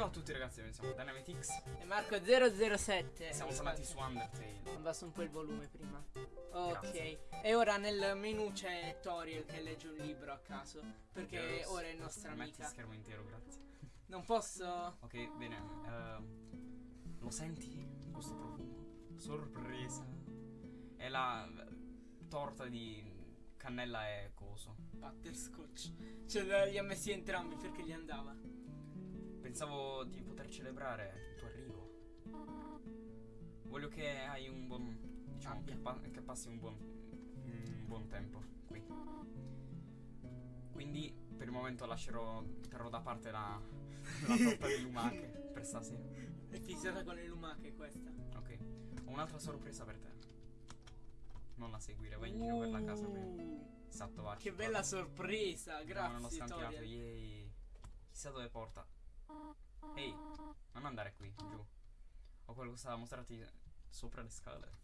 Ciao a tutti ragazzi, noi siamo Dynamitix E Marco 007. Siamo tornati su Undertale Abbasso un po' il volume prima. Grazie. Ok. E ora nel menu c'è Toriel che legge un libro a caso. Perché Yes. ora è nostra Metti amica. schermo intero, grazie Non posso. Ok, bene eh, Lo senti? Questo profumo? Sorpresa È la eh, torta di cannella e coso Butterscotch. Ce li ha messi entrambi perché gli andava. Pensavo di poter celebrare il tuo arrivo. Voglio che hai un buon Diciamo che, pa- che passi un buon Un buon tempo qui. Quindi per il momento lascerò Terrò da parte la, la torta di lumache Per stasera. È fissata con le lumache questa. Ok. Ho un'altra sorpresa per te. Non la seguire Vai in giro per la casa prima. Esatto va Che bella sorpresa. Non ho Grazie scantinato Toriel. Yay. Chissà dove porta Ehi Non andare qui giù Ho qualcosa da mostrarti Sopra le scale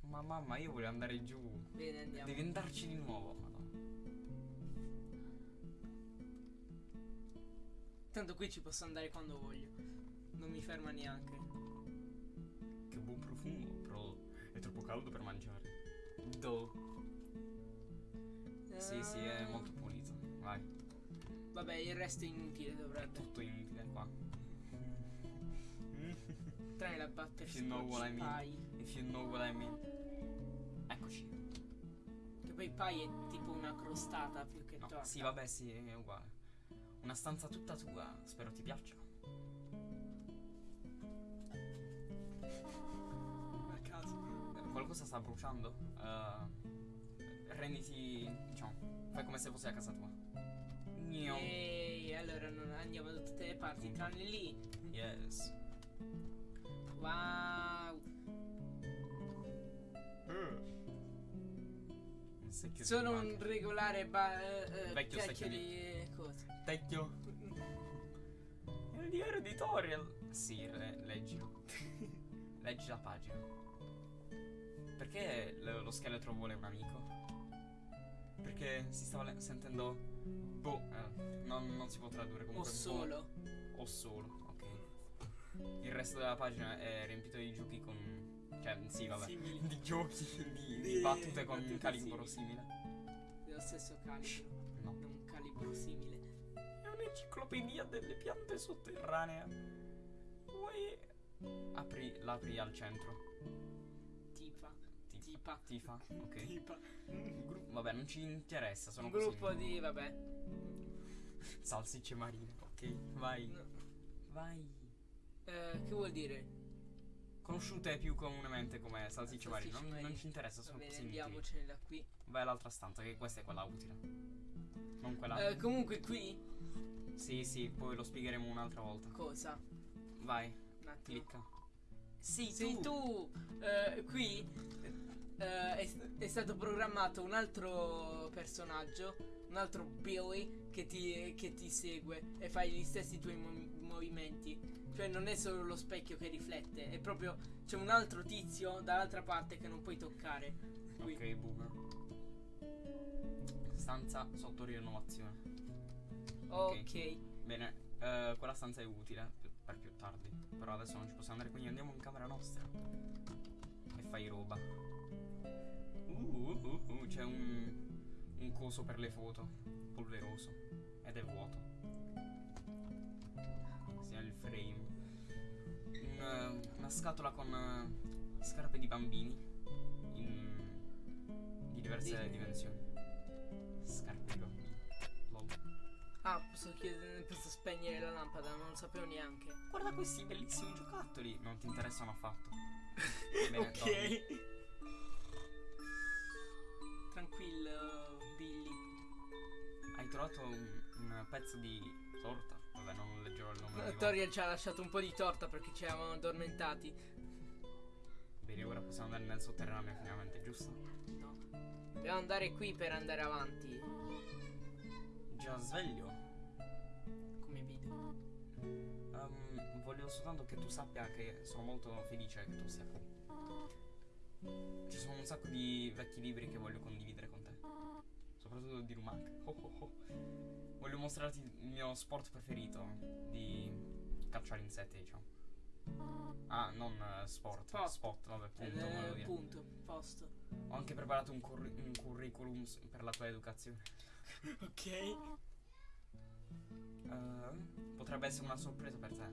Ma mamma io voglio andare giù Bene, andiamo. Devi andarci di nuovo Madonna. Tanto qui ci posso andare quando voglio. Non mi ferma neanche. Che buon profumo Però è troppo caldo per mangiare Do Sì sì è molto pulito Vai Vabbè, il resto è inutile dovrebbe. Tutto inutile qua Tranne la If butterscotch you know what I mean pie. If you know what I mean Eccoci Che poi pie è tipo una crostata più che No, torta. sì, vabbè, sì, è uguale. Una stanza tutta tua, spero ti piaccia. A caso. Eh, Qualcosa sta bruciando? Eh, renditi, diciamo, fai come se fosse a casa tua. Gnio. Ehi, allora non andiamo da tutte le parti, tranne lì. Yes. Wow. Secchio Sono di un regolare ba- eh, eh, Vecchio secchio di cose. Tecchio. Il diario editorial. Sì, le- leggilo. Leggi la pagina. Perché lo scheletro vuole un amico? Perché si stava sentendo. Boh, eh, non, non si può tradurre O comunque. solo. boh, o solo, ok. Il resto della pagina è riempito di giochi con. Cioè, sì, vabbè. Simili. Di giochi, di, di battute con battute calibro simili. simile. Dello stesso calibro. No. Un calibro simile. È un'enciclopedia delle piante sotterranee. Vuoi. Apri, l'apri al centro. Tipa. Ti- Tipa. Tifa, ok. Tipa. Gru- Vabbè, non ci interessa, sono Un così. gruppo di. vabbè. Salsicce marine, ok. Vai. No. Vai. Eh, che vuol dire? Conosciute più comunemente come salsicce marine. Non, non ci interessa, sono così inutili. andiamocene da qui. Vai all'altra stanza, che questa è quella utile. Non quella. Eh, comunque qui. Sì, sì, poi lo spiegheremo un'altra volta. Cosa? Vai, Un attimo. clicca. Sì, Sei tu! Eh, qui eh, è, è stato programmato un altro personaggio, un altro Billy che ti, che ti segue e fai gli stessi tuoi mo- movimenti. Cioè non è solo lo specchio che riflette, è proprio c'è un altro tizio dall'altra parte che non puoi toccare. Qui. Ok, boomer. Stanza sotto rinnovazione. Ok. Bene, eh, quella stanza è utile per più tardi. Però adesso non ci possiamo andare, quindi andiamo in camera nostra. E fai roba. Uh, uh, uh, uh, c'è un, un coso per le foto. Polveroso. Ed è vuoto. Sì, è il frame. Un, una scatola con eh, scarpe di bambini. In, di diverse Di- dimensioni. Ah, posso chiedere, posso spegnere la lampada, non lo sapevo neanche. Guarda questi bellissimi giocattoli. Non ti interessano affatto. Bene, ok. Tranquillo, Billy. Hai trovato un, un pezzo di torta? Vabbè, non leggerò il nome. Toriel ci ha lasciato un po' di torta perché ci eravamo addormentati. Bene, ora possiamo andare nel sotterraneo finalmente, giusto? No. Dobbiamo andare qui per andare avanti. Già sveglio. Come vedo. Ehm, voglio soltanto che tu sappia che sono molto felice che tu sia qui. Ci sono un sacco di vecchi libri che voglio condividere con te. Soprattutto di lumache. Oh, oh, oh. Voglio mostrarti il mio sport preferito. Di cacciare insetti, diciamo. Ah, non eh, sport. Spot. Spot, vabbè, Ed punto. volevo dire. punto, posto. Ho anche preparato un, curri- un curriculum per la tua educazione. Ok. Eh, potrebbe essere una sorpresa per te.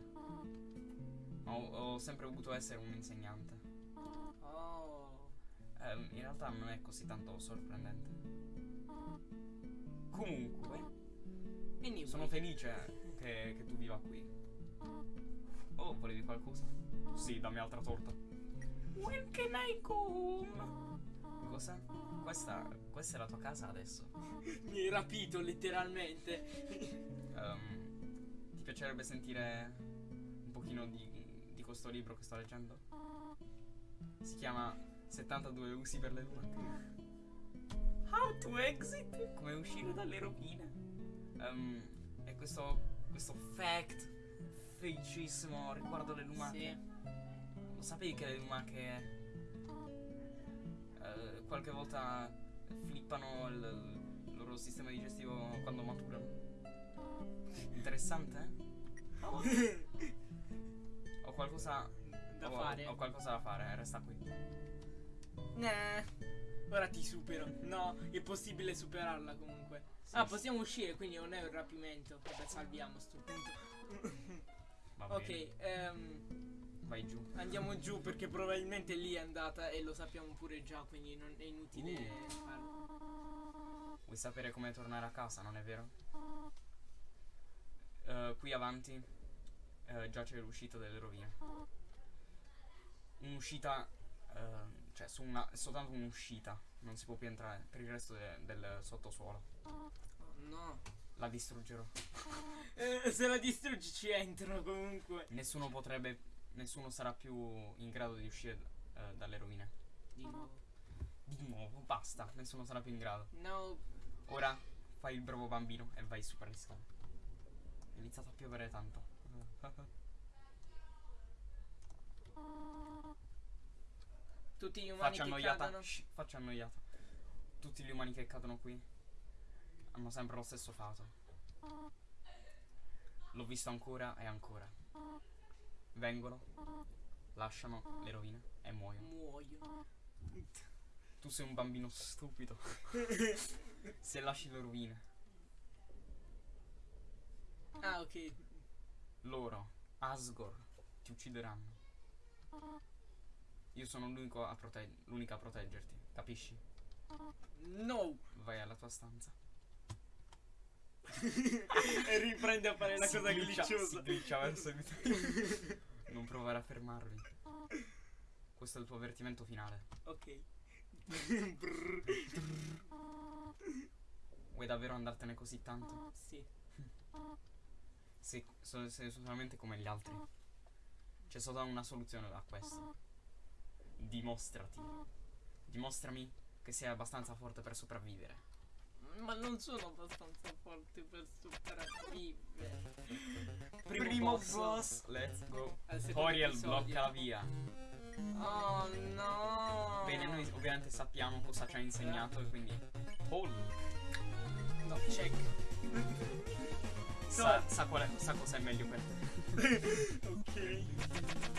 Ho, ho sempre voluto essere un insegnante. Oh. Ehm, in realtà non è così tanto sorprendente. Comunque, Anyway. sono felice che, che tu viva qui. Oh, volevi qualcosa? Sì, dammi altra torta. When can I go home? Cosa? Questa, questa è la tua casa adesso. Mi hai rapito letteralmente. Ehm, ti piacerebbe sentire un pochino di, di questo libro che sto leggendo? Si chiama 72 usi per le lumache. How to exit? Come uscire dalle rovine. Ehm, e questo, questo fact felicissimo riguardo le lumache. Sì. Lo sapevi che le lumache qualche volta flippano il, il loro sistema digestivo quando maturano? Interessante? eh? Ho qualcosa da ho, fare. Ho qualcosa da fare, resta qui. Nah. Ora ti supero. No, è possibile superarla comunque. Sì, ah, sì. possiamo uscire, quindi non è un rapimento. Vabbè, salviamo sto punto. Ok, ehm, vai giù. andiamo giù perché probabilmente lì è andata e lo sappiamo pure già, quindi non è inutile Uh. farlo. Vuoi sapere come tornare a casa, non è vero? Eh, qui avanti eh, già c'è l'uscita delle rovine. Un'uscita, ehm, cioè su una, soltanto un'uscita, non si può più entrare per il resto de- del sottosuolo. Oh, no. La distruggerò. Eh, se la distruggi ci entrano comunque. Nessuno potrebbe, nessuno sarà più in grado di uscire eh, dalle rovine. Di nuovo. Di nuovo, basta, nessuno sarà più in grado. No. Ora fai il bravo bambino e vai su per le scale. È iniziato a piovere tanto. Tutti gli umani Faccia che annoiata. cadono. shh, faccia annoiata. Tutti gli umani che cadono qui hanno sempre lo stesso fato. L'ho visto ancora e ancora. Vengono, lasciano le rovine e muoiono. Muoio. Tu sei un bambino stupido. Se lasci le rovine, Ah, ok. loro, Asgore, ti uccideranno. Io sono l'unico a prote- l'unica a proteggerti, capisci? No. Vai alla tua stanza. e riprende a fare la Si cosa glitcha-. Si glitcha verso di te. Non provare a fermarmi. Questo è il tuo avvertimento finale. ok. Vuoi davvero andartene così tanto? sì. Sei, so- sei solamente come gli altri. C'è solo una soluzione a questo. Dimostrati. Dimostrami che sei abbastanza forte per sopravvivere. Ma non sono abbastanza forte per sopravvivere. Primo, boss. Let's go. Toriel episodio. blocca la via. Oh no. Bene, noi ovviamente sappiamo cosa ci ha insegnato e quindi. Hulk. No, check. Sa, sa, qual è, sa cosa è meglio per te. ok.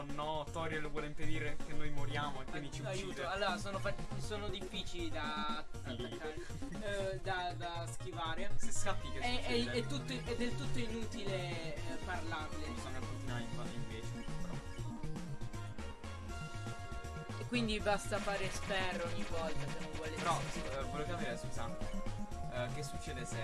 Oh no, Toriel vuole impedire che noi moriamo e quindi ci Aiuto. uccide. Allora, sono, sono difficili da attaccare. eh, da, da schivare. Se scappi che È, è- è tutto- è del tutto inutile eh, parlarle. Bisogna continuare in- invece. Però. E quindi basta fare sperro ogni volta se non vuole Però, eh, volevo capire, scusa. eh, che succede se.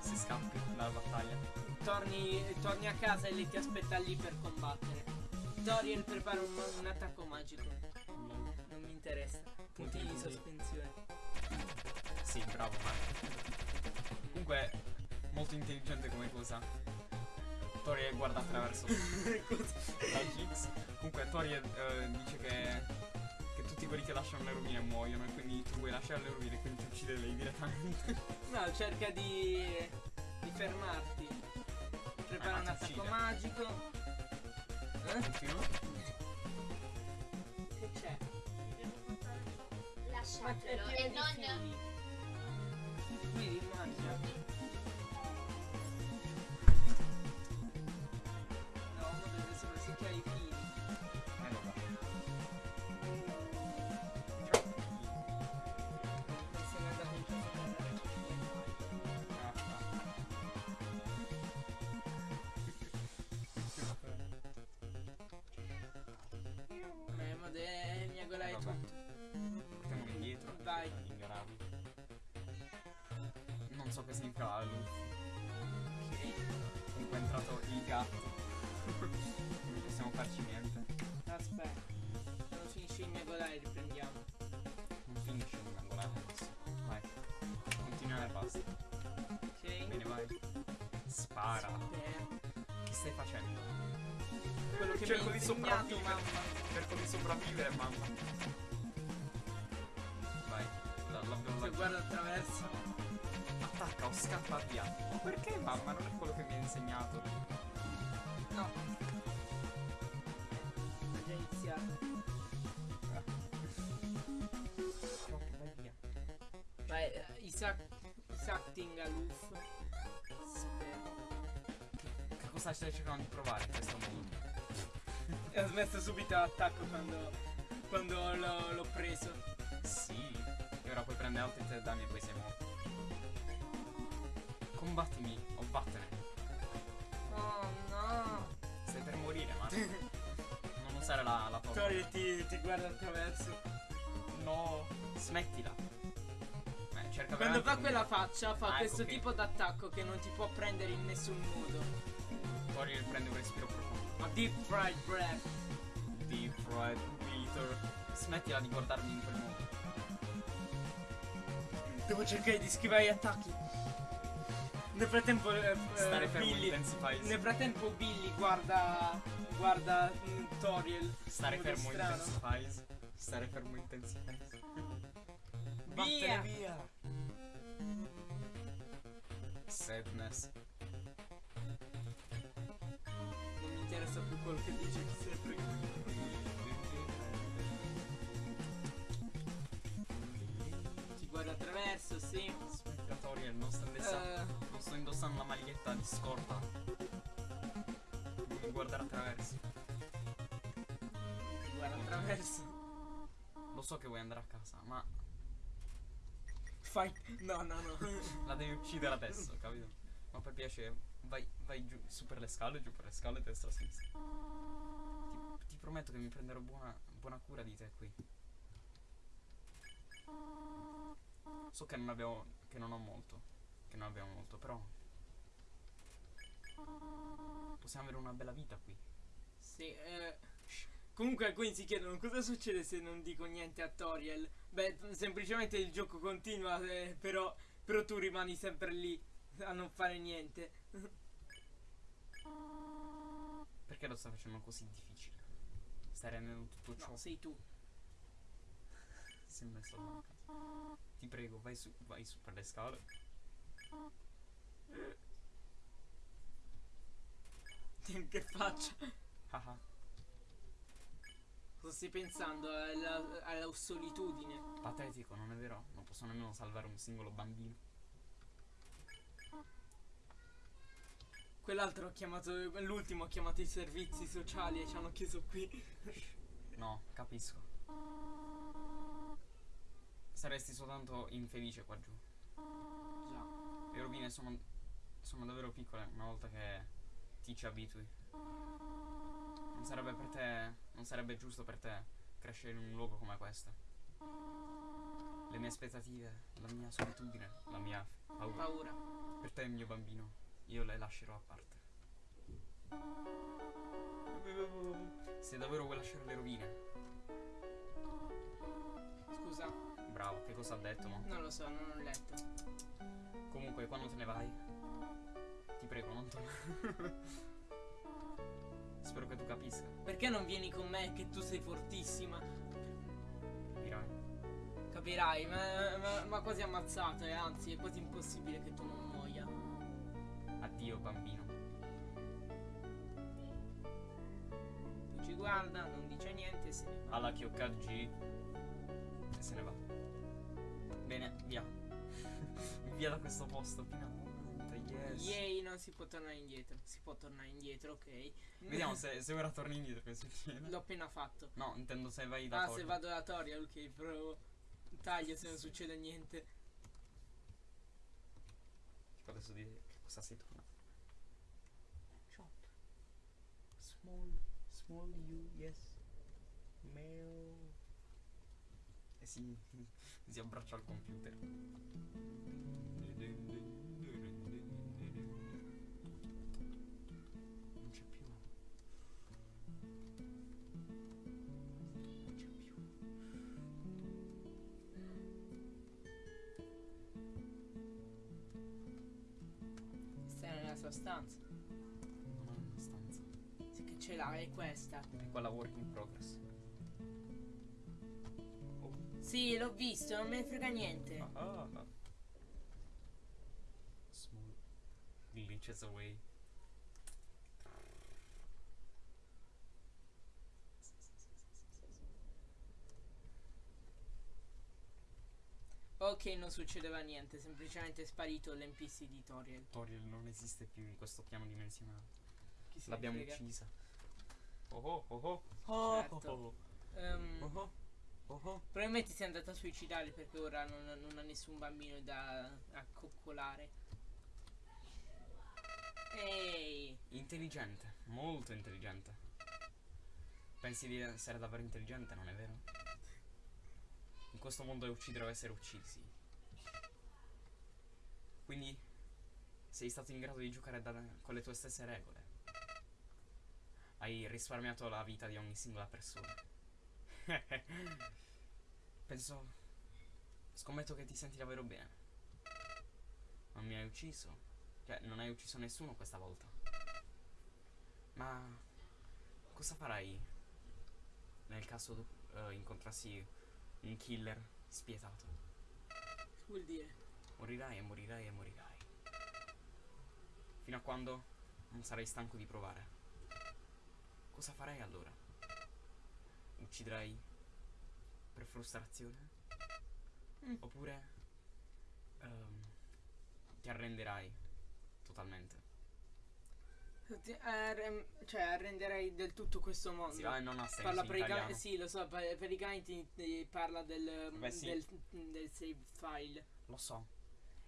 se scappi dalla battaglia? torni, torni a casa e lei ti aspetta lì per combattere. Dorian prepara un, un attacco magico. Non mi interessa. Punti di sospensione. Sì, bravo Marco. Comunque, molto intelligente come cosa. Toriel guarda attraverso la Gix. Comunque Toriel eh, dice che, che tutti quelli che lasciano le rovine muoiono e quindi tu vuoi lasciare le rovine e quindi ti uccide lei direttamente. No, cerca di, di fermarti. Prepara Ah, un attacco uccide. magico. Continua. Che c'è? Lasciatelo e non... Qui rimangia. No, non deve essere secchiare i fili. Farci niente. Aspetta. Quando finisce il megolare riprendiamo. Non finisce il angolare adesso. Vai. Continua e basta. Ok. Bene, vai. Spara. Beh, Che stai facendo? quello che Cerco mi di sopravvivere. mamma. Cerco di sopravvivere, mamma. Vai. La, l'abbiamo Se lanciato. guarda attraverso. Attacca o scappa via. Ma perché mamma? Non è quello che mi ha insegnato. No. Isaac. Isacting aloof. Aspetta. Che cosa stai cercando di provare in questo modo? E ho smesso subito l'attacco quando, quando l'ho, preso. Sì. E ora puoi prendere altri tre danni e poi sei morto. Combattimi o vattene. Oh no. Stai per morire, ma. non usare la, la torre. Tori ti, ti guarda attraverso. No, smettila. Eh, cerca Quando fa un- quella faccia fa Ah, ecco questo che- tipo d'attacco che non ti può prendere in nessun modo. Poi prende un respiro profondo. A deep fried breath. Deep fried Peter. Smettila di guardarmi in quel modo. Devo cercare di schivare gli attacchi. Nel frattempo eh, eh, Stare fermo Billy. intensifies. Nel frattempo Billy guarda. guarda mm, Toriel. Stare fermo strano. intensifies. Stare fermo intensifies. Via! Vattene via. Sadness. Non mi interessa più quello che dice chi se frega. Ti guarda attraverso, sì. Aspetta, Toriel, non sto indossando. Eh, Non sto indossando la maglietta di scorta. Non guardare attraverso. guarda attraverso. Lo so che vuoi andare a casa, ma Fai. No, no, no. la devi uccidere adesso, capito? Ma per piacere, vai, vai giù, su per le scale, giù per le scale, destra, sinistra. Ti, ti prometto che mi prenderò buona, buona cura di te qui. So che non abbiamo. che non ho molto. Che non abbiamo molto, però. Possiamo avere una bella vita qui. Sì, eh. Comunque alcuni si chiedono cosa succede se non dico niente a Toriel. Beh, semplicemente il gioco continua, eh, però, però tu rimani sempre lì a non fare niente. Perché lo stai facendo così difficile? Stai rendendo tutto ciò. No, sei tu. Si è messo a manca. Ti prego, vai su, vai su per le scale. che faccia? Cosa stai pensando? Alla, alla solitudine. Patetico, non è vero? Non posso nemmeno salvare un singolo bambino. Quell'altro ha chiamato. L'ultimo ha chiamato i servizi sociali e ci hanno chiuso qui. No, capisco. Saresti soltanto infelice qua giù. Già. Le rovine sono, sono davvero piccole una volta che ti ci abitui. Non sarebbe per te. Non sarebbe giusto per te crescere in un luogo come questo. Le mie aspettative, la mia solitudine, la mia paura. Paura. Per te, mio bambino, io le lascerò a parte. Se davvero vuoi lasciare le rovine, Scusa, bravo, che cosa ha detto, mo? non lo so, non ho letto. Comunque, quando te ne vai, ti prego, non tornare. Spero che tu capisca, Perché non vieni con me che tu sei fortissima? capirai. Capirai, ma, ma, ma quasi ammazzato e anzi è quasi impossibile che tu non muoia. Addio, bambino. Tu ci guarda, non dice niente e se ne va. Alla Kyokaji. E se ne va. Bene, via. via da questo posto, finalmente, yes. Yay, non si può tornare indietro. Si può tornare indietro, ok. Vediamo se, se ora torni indietro che succede. L'ho appena fatto. No, intendo se vai da Ah, Tori. se vado da Toria, ok, però taglio se non succede niente. Tipo adesso dire che cosa sei tornato. Shop. Small, small you, yes. Male. si, si abbraccia al computer. Sua stanza. Non ho una stanza. Sì che ce l'ha, è questa. È quella work in progress. Oh. Sì, l'ho visto, non me ne frega niente. Ah, ah. Small glitches away. Ok, non succedeva niente, semplicemente è sparito l'NPC di Toriel. Toriel non esiste più in questo piano dimensionale. Chi se ne L'abbiamo uccisa. Oh oh oh oh. Oh Certo. oh Ehm, oh oh. Oh oh. Probabilmente si è andata a suicidare perché ora non, non ha nessun bambino da accoccolare. Ehi, Intelligente, molto intelligente. Pensi di essere davvero intelligente, non è vero? In questo mondo è uccidere o essere uccisi. Quindi sei stato in grado di giocare da- con le tue stesse regole. Hai risparmiato la vita di ogni singola persona. Penso. Scommetto che ti senti davvero bene. Non mi hai ucciso. Cioè, non hai ucciso nessuno questa volta. Ma cosa farai nel caso tu eh, incontrassi un killer spietato? che vuol dire? Morirai e morirai e morirai. Fino a quando non sarai stanco di provare. Cosa farai allora? Ucciderai per frustrazione? Mm. Oppure ehm, ti arrenderai totalmente? Cioè, arrenderei del tutto questo mondo. Sì, ah, non ha senso Parla in pratica- italiano. sì, lo so, praticamente parla del, Beh, sì. del, del save file. Lo so.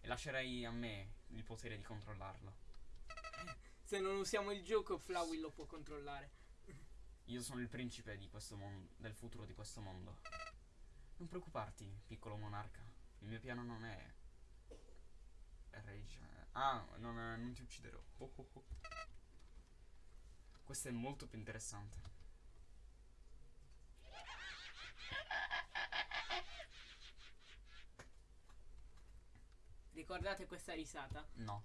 E lascerei a me il potere di controllarlo. Se non usiamo il gioco, Flowey lo può controllare. Io sono il principe di questo mondo, del futuro di questo mondo. Non preoccuparti, piccolo monarca. Il mio piano non è. Rage. Ah, non, non ti ucciderò. Oh, oh, oh. Questo è molto più interessante. Ricordate questa risata? No.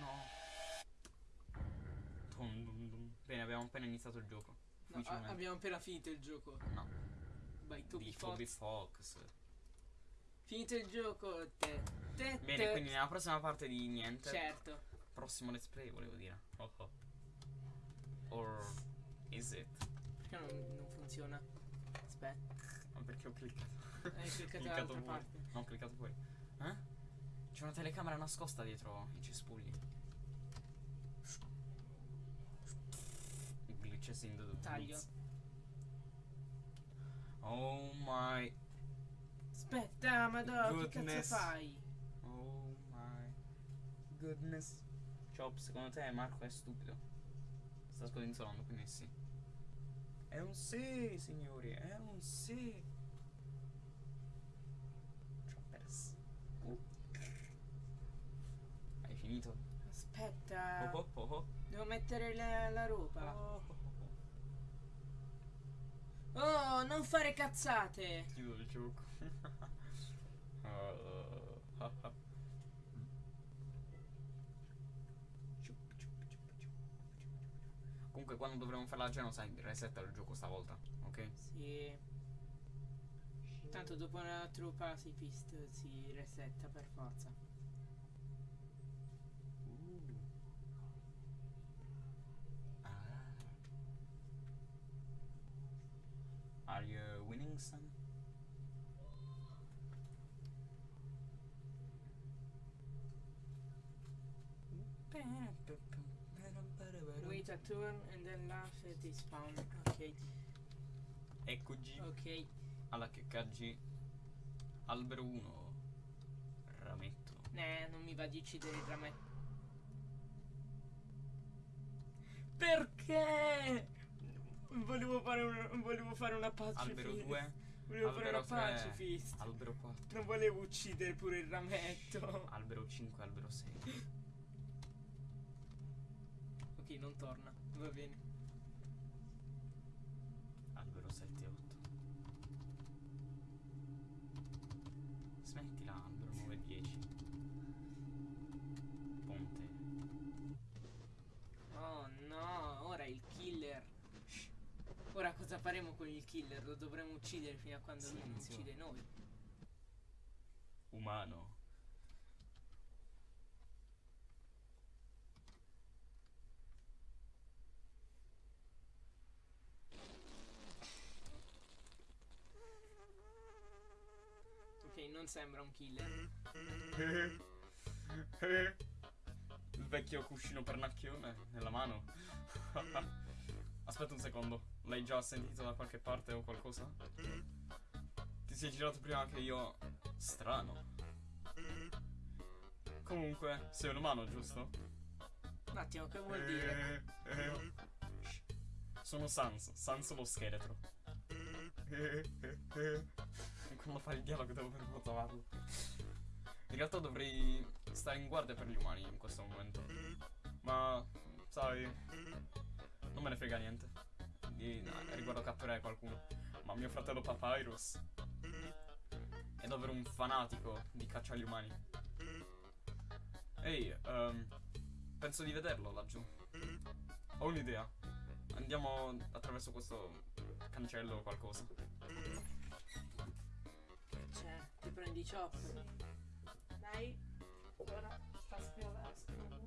No. Dum, dum, dum. Bene, abbiamo appena iniziato il gioco. No, abbiamo appena finito il gioco. No. By Toby Fox. Toby Fox. Finito il gioco. Te, te, Bene, te. quindi nella prossima parte di niente. Certo. Prossimo let's play, volevo dire. Oh oh. Or is it? Perché non, non funziona? Aspetta. Ma perché ho cliccato? Hai cliccato Cliccato fuori. parte. No, ho cliccato fuori. Eh? C'è una telecamera nascosta dietro i cespugli. Glitches in the Taglio. woods. Oh my. Aspetta, madonna, che Goodness. cazzo fai? Oh my goodness. Chop, secondo te Marco è stupido? Sta scodinzolando, quindi sì. È un sì, signori, è un sì. Choppers. Uh. Hai finito? Aspetta. Oh oh oh oh. Devo mettere la, la roba. Oh, non fare cazzate. Chiudo il gioco. Uh, ha, ha. Comunque quando dovremo fare la genocide resetta il gioco stavolta, ok? Sì. Tanto dopo una true pacifist si resetta per forza. Are you winning son? Wait a turn and then laugh at this spawn. Ok, Eccoci ok. alla checcaggi albero 1 rametto Ne, non mi va di uccidere il rametto. Perché? Volevo fare, un, volevo fare una pacifist. Albero 2. Volevo fare albero una 3, pacifist. Albero 4. Non volevo uccidere pure il rametto. Albero 5, albero 6. Ok, non torna. Va bene. Albero 7 e 8. Smettila, albero 9 e 10. Ponte. Oh no. Ora cosa faremo con il killer? Lo dovremo uccidere fino a quando lui non Silenzio. uccide noi. Umano. Ok, non sembra un killer. Il vecchio cuscino pernacchione nella mano. Aspetta un secondo. L'hai già sentito da qualche parte o qualcosa? Ti sei girato prima che io. Strano. Comunque, sei un umano, giusto? Un attimo, che vuol dire? Sono Sans, Sans lo scheletro. Quando fai il dialogo devo per trovarlo. In realtà dovrei stare in guardia per gli umani in questo momento. Ma, sai, non me ne frega niente. Di, no, riguardo catturare qualcuno. Ma mio fratello Papyrus è davvero un fanatico di caccia agli umani. Ehi, ehm, penso di vederlo laggiù. Ho un'idea. Andiamo attraverso questo cancello o qualcosa. Cioè, ti prendi chop. Dai, ora sta scrivendo.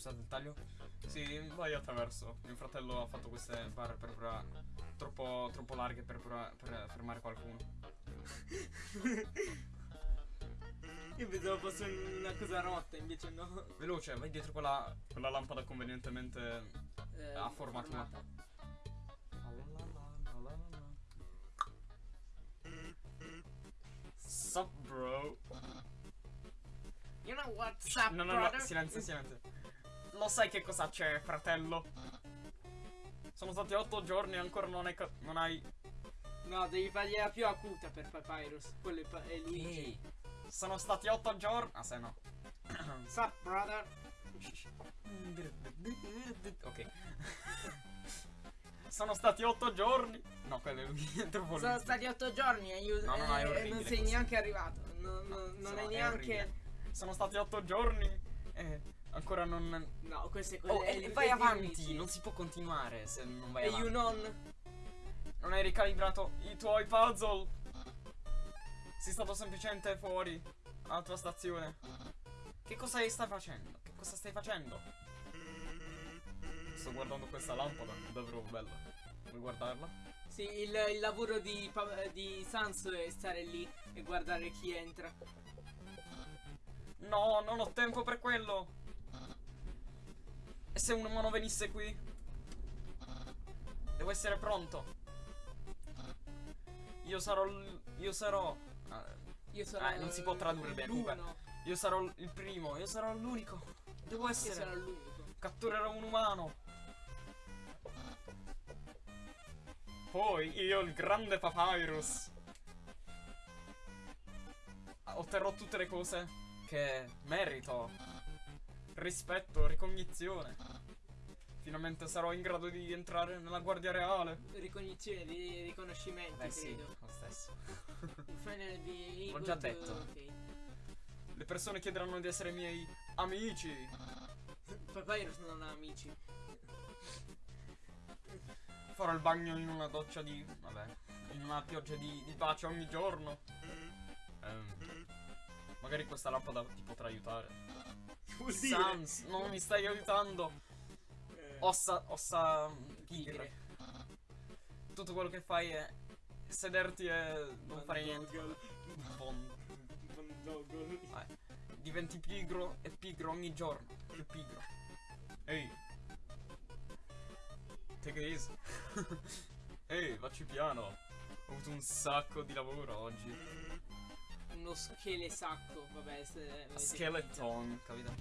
Scusate il taglio. Sì, vai attraverso. Mio fratello ha fatto queste barre per provare. Troppo, troppo larghe per, prova- per fermare qualcuno. Io pensavo fosse una cosa rotta, invece no. Veloce, vai dietro quella, quella lampada convenientemente Eh, a forma tua. Sup, bro? You know what's up, No, no, no, brother? silenzio, silenzio. Lo sai che cosa c'è, fratello? Sono stati otto giorni e ancora non hai. ca- non hai. No, devi fargliela più acuta per Papyrus. Quello è, pa- è Luigi. Sono stati otto giorni. Ah, se no. Sup, brother? Ok. Sono stati otto giorni. No, quello è lui. È Sono stati otto giorni e io No, no, no, è e orribile non sei questo. neanche arrivato. No, no, non è è neanche. orribile. Sono stati otto giorni e ancora non. No, questo è quello. Oh, e il- vai avanti. Non si può continuare se non vai E avanti. you non. Non hai ricalibrato i tuoi puzzle. Sei stato semplicemente fuori alla tua stazione. Che cosa stai facendo? Che cosa stai facendo? Sto guardando questa lampada, è davvero bella. Vuoi guardarla? Sì, il, il lavoro di, di Sans è stare lì e guardare chi entra. No, non ho tempo per quello. E se un umano venisse qui? Devo essere pronto. Io sarò. Io sarò. ah, Io sono. Ah, non si può tradurre bene, comunque. Io sarò il primo, io sarò l'unico. Devo essere. sarò l'unico. Catturerò un umano. Poi io, il grande Papyrus. Otterrò tutte le cose che merito. Rispetto, ricognizione. Finalmente sarò in grado di entrare nella guardia reale. Ricognizione di riconoscimento, Beh sì, lo stesso. L'ho già detto. Le persone chiederanno di essere miei amici. Papyrus non ha amici. Farò il bagno in una doccia di. Vabbè. In una pioggia di, di pace ogni giorno. Ehm, magari questa lampada ti potrà aiutare. Vuol Sans, non mi stai aiutando. Eh, Ossa. Ossa. Tigre. tigre. Tutto quello che fai è sederti e non fare niente. Bon- eh, diventi pigro e pigro ogni giorno. Più pigro. Ehi. take it easy. Ehi, vacci piano. Ho avuto un sacco di lavoro oggi. Uno schele sacco, vabbè. Se, Skeleton, capito?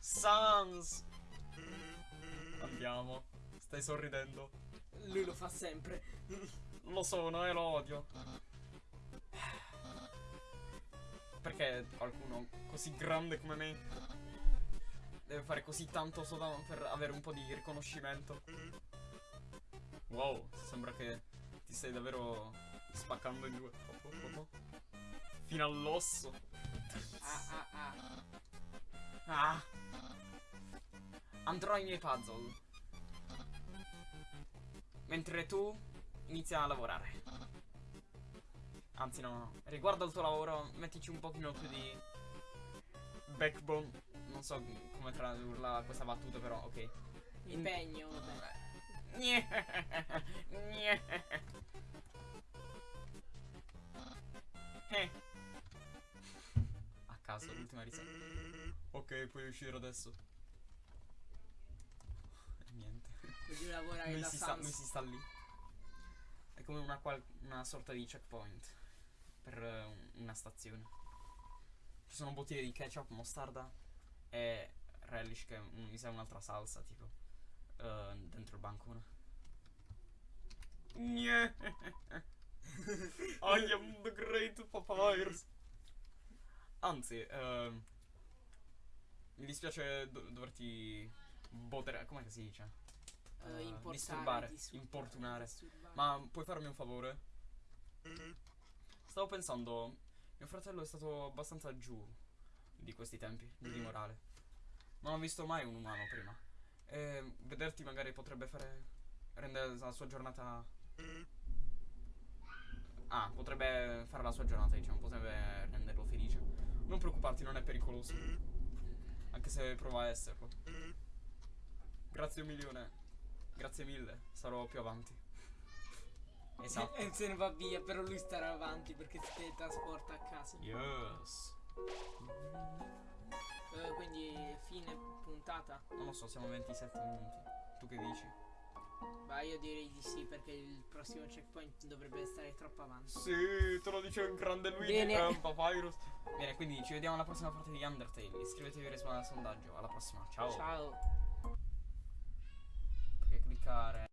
Sans! Andiamo. Stai sorridendo. Lui lo fa sempre. Lo sono e lo odio. Perché qualcuno così grande come me deve fare così tanto solo per avere un po' di riconoscimento? Wow, sembra che ti stai davvero spaccando in due. Oh, oh, oh. Fino all'osso. Ah ah ah. Ah. Andrò ai miei puzzle. Mentre tu inizia a lavorare. Anzi no, no. Riguardo al tuo lavoro, mettici un pochino più di backbone. Non so come tradurla questa battuta, però ok. Impegno, vabbè. Puoi uscire adesso. E niente. Così lavorare Lui si, sta, lui si sta lì. È come una, una sorta di checkpoint per eh, un- una stazione. Ci sono bottiglie di ketchup, mostarda e relish che mi sa un'altra salsa tipo eh, dentro il bancone. Gne. I am the great papyrus. Anzi, ehm, mi dispiace do- doverti botere, come si dice? Eh, importare, disturbare, disturbare, importunare. disturbare. Ma puoi farmi un favore? Stavo pensando, mio fratello è stato abbastanza giù di questi tempi, giù di morale. Non ho visto mai un umano prima. E vederti magari potrebbe fare. rendere la sua giornata. Ah, potrebbe fare la sua giornata, diciamo, potrebbe renderlo felice. Non preoccuparti, non è pericoloso. Anche se prova a esserlo. Grazie un milione. Grazie mille, sarò più avanti. Esatto. E se ne va via, però lui starà avanti perché si teletrasporta a casa. Yes. Eh, quindi fine puntata. Non lo so, siamo a 27 minuti. Tu che dici? Ma io direi di sì perché il prossimo checkpoint dovrebbe stare troppo avanti. Sì, te lo dice un grande Luigi Bene. eh, Papyrus. Bene, quindi ci vediamo alla prossima parte di Undertale. Iscrivetevi e rispondete al sondaggio. Alla prossima. Ciao. Ciao. Perché cliccare.